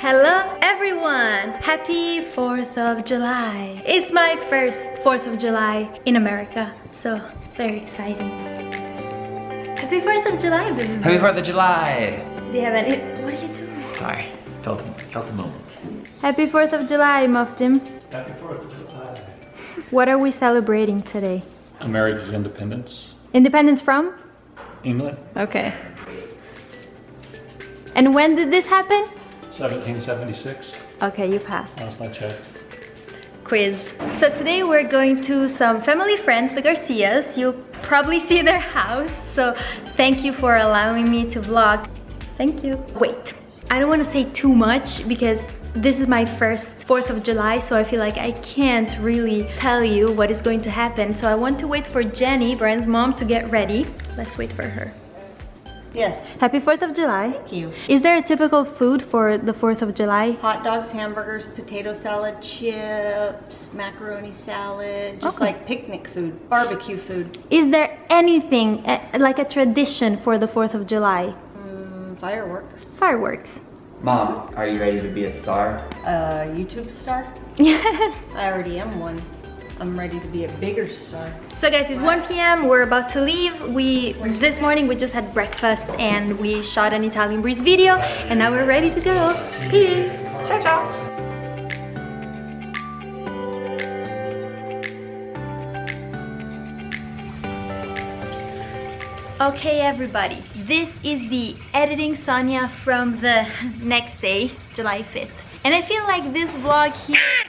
Hello everyone! Happy 4th of July! It's my first 4th of July in America, so very exciting. Happy 4th of July, baby. Happy 4th of July! Do you have any... What are you doing? Sorry, felt, felt the moment. Happy 4th of July, Muff Jim. Happy 4th of July. What are we celebrating today? America's independence. Independence from? England, Okay. And when did this happen? 1776. Okay, you passed. Last I checked. quiz. So today we're going to some family friends, the Garcias. You'll probably see their house, so thank you for allowing me to vlog. Thank you. Wait, I don't want to say too much because this is my first 4th of July, so I feel like I can't really tell you what is going to happen. So I want to wait for Jenny, Brian's mom, to get ready. Let's wait for her. Yes, Happy 4th of July. thank you. Is there a typical food for the 4th of July? Hot dogs, hamburgers, potato salad, chips, macaroni salad, just Okay. like picnic food, barbecue food, Is there anything eh, like a tradition for the 4th of July? mm, fireworks. Fireworks. Mom, are you ready to be a star? Uh, YouTube star? Yes. I already am one. I'm ready to be a bigger star. So guys, it's 1 p.m. We're about to leave. We this morning we just had breakfast and we shot an Italian breeze video and now we're ready to go. Peace. Ciao ciao. Okay everybody, this is the editing Sonia from the next day, July 5th. And I feel like this vlog here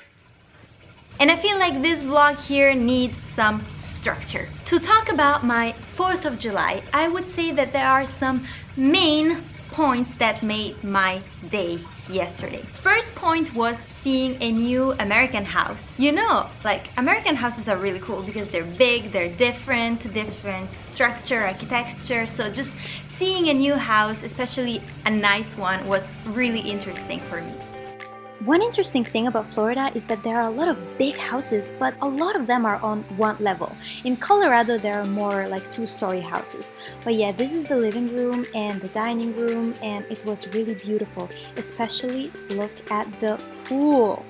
and I feel like this vlog here needs some structure. To talk about my 4th of July, I would say that there are some main points that made my day yesterday. First point was seeing a new American house. You know, like American houses are really cool because they're big, they're different, different structure, architecture. So just seeing a new house, especially a nice one, was really interesting for me. One interesting thing about Florida is that there are a lot of big houses, but a lot of them are on one level. In Colorado, there are more like two-story houses. But yeah, this is the living room and the dining room, and it was really beautiful. Especially look at the pool.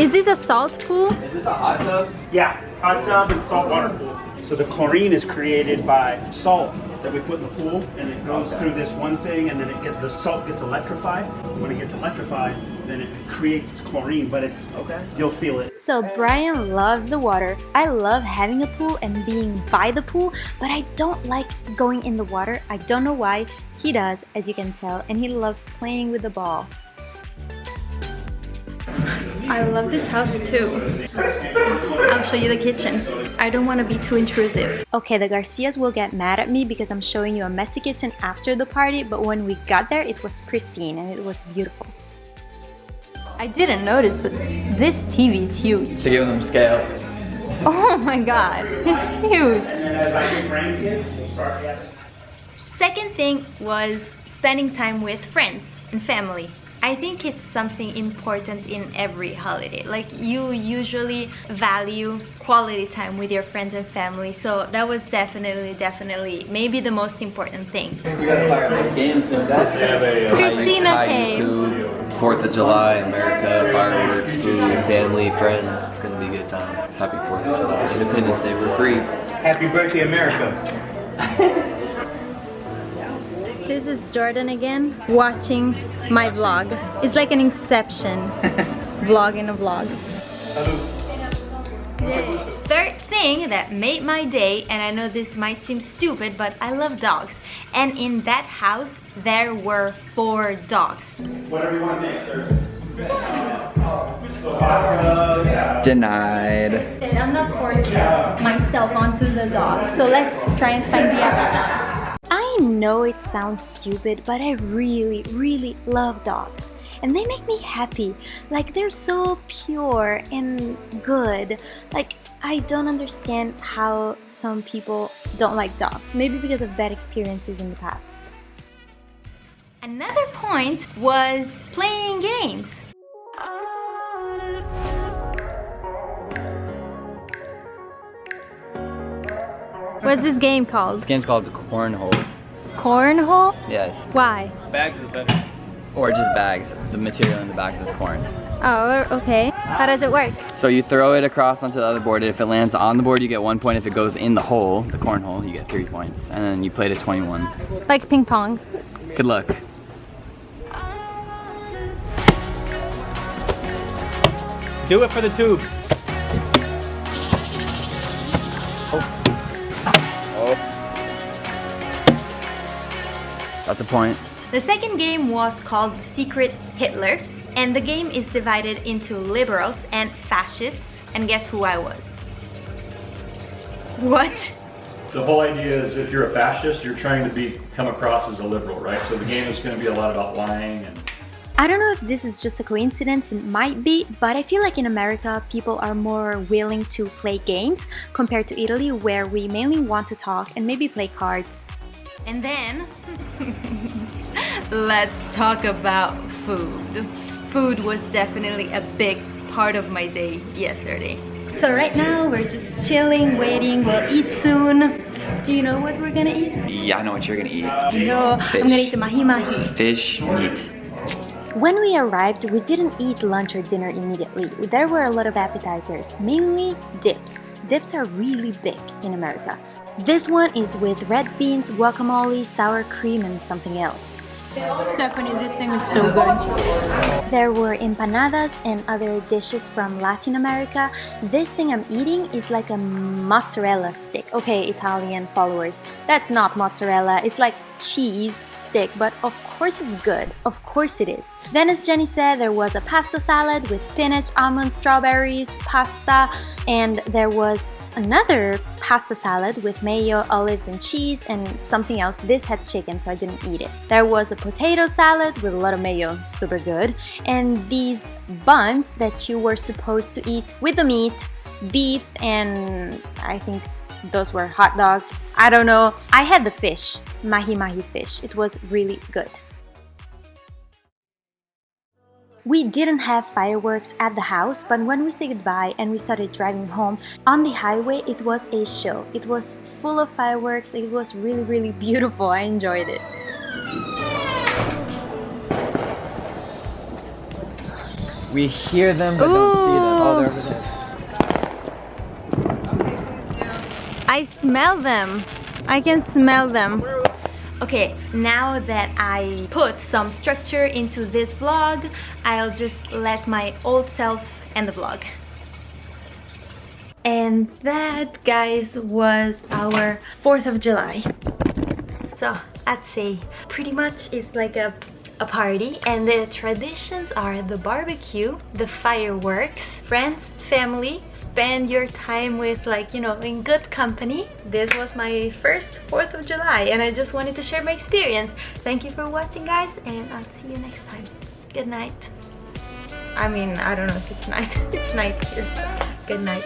Is this a salt pool? Is this a hot tub? Yeah, hot tub and salt water pool. So the chlorine is created by salt that we put in the pool, and it goes through this one thing, and then it gets the salt gets electrified. When it gets electrified, then it creates its chlorine, but it's okay. You'll feel it. So Brian loves the water. I love having a pool and being by the pool, but I don't like going in the water. I don't know why. He does, as you can tell, and he loves playing with the ball. I love this house too. I'll show you the kitchen. I don't want to be too intrusive. Okay, the Garcias will get mad at me because I'm showing you a messy kitchen after the party, but when we got there, it was pristine and it was beautiful. I didn't notice, but this TV is huge. To give them scale. Oh my god, it's huge. As I get grandkids, we'll start yeah. Second thing was spending time with friends and family. I think it's something important in every holiday. Like you usually value quality time with your friends and family. So that was definitely, definitely maybe the most important thing. We gotta fire up these games soon. Uh, Christina Hi came. YouTube, 4th of July, America, fireworks, food, family, friends. It's gonna be a good time. Happy 4th of July. Independence Day, we're free. Happy birthday, America. This is Jordan again, watching my vlog. It's like an inception vlog in a vlog. Third thing that made my day, and I know this might seem stupid, but I love dogs. And in that house, there were four dogs. Whatever you want to make, Denied. I'm not forcing myself onto the dog, so let's try and find the other I know it sounds stupid, but I really, really love dogs. And they make me happy. Like, they're so pure and good. Like, I don't understand how some people don't like dogs. Maybe because of bad experiences in the past. Another point was playing games. What's this game called? This game's called Cornhole. Cornhole? Yes. Why? Bags is better. Or just bags. The material in the bags is corn. Oh, okay. How does it work? So you throw it across onto the other board. If it lands on the board, you get one point. If it goes in the hole, the cornhole, you get three points. And then you play to 21. Like ping pong. Good luck. Do it for the tube. That's a point. The second game was called Secret Hitler, and the game is divided into liberals and fascists. And guess who I was? What? The whole idea is if you're a fascist, you're trying to be come across as a liberal, right? So the game is going to be a lot about lying and I don't know if this is just a coincidence, it might be, but I feel like in America people are more willing to play games compared to Italy where we mainly want to talk and maybe play cards. And then, let's talk about food. Food was definitely a big part of my day yesterday. So right now we're just chilling, waiting, we'll eat soon. Do you know what we're gonna eat? Yeah, I know what you're gonna eat. No, Fish. I'm gonna eat the mahi mahi. Fish, meat. When we arrived, we didn't eat lunch or dinner immediately. There were a lot of appetizers, mainly dips. Dips are really big in America. This one is with red beans, guacamole, sour cream, and something else. Stephanie, this thing is so good. There were empanadas and other dishes from Latin America. This thing I'm eating is like a mozzarella stick. Okay, Italian followers, that's not mozzarella, it's like cheese stick, but of course it's good. Of course it is. Then as Jenny said, there was a pasta salad with spinach, almonds, strawberries, pasta, and there was another pasta salad with mayo, olives, and cheese, and something else. This had chicken, so I didn't eat it. There was a potato salad with a lot of mayo, super good, and these buns that you were supposed to eat with the meat, beef, and I think those were hot dogs. I don't know. I had the fish, mahi mahi fish. It was really good. We didn't have fireworks at the house, but when we said goodbye and we started driving home, on the highway it was a show. It was full of fireworks, it was really really beautiful, I enjoyed it. We hear them but don't see them. Oh, they're over there. I smell them. I can smell them. Okay, now that I put some structure into this vlog, I'll just let my old self end the vlog. And that, guys, was our 4th of July. So, I'd say pretty much it's like a a party and the traditions are the barbecue, the fireworks, friends, family, spend your time with like, you know, in good company. This was my first 4th of July and I just wanted to share my experience. Thank you for watching guys and I'll see you next time. Good night. I mean, I don't know if it's night. It's night here. Good night.